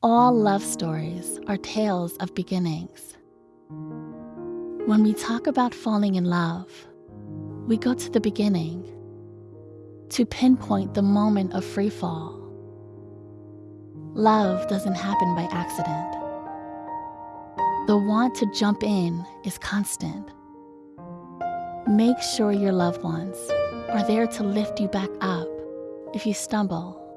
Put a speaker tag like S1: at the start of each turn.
S1: All love stories are tales of beginnings. When we talk about falling in love, we go to the beginning to pinpoint the moment of free fall. Love doesn't happen by accident. The want to jump in is constant. Make sure your loved ones are there to lift you back up if you stumble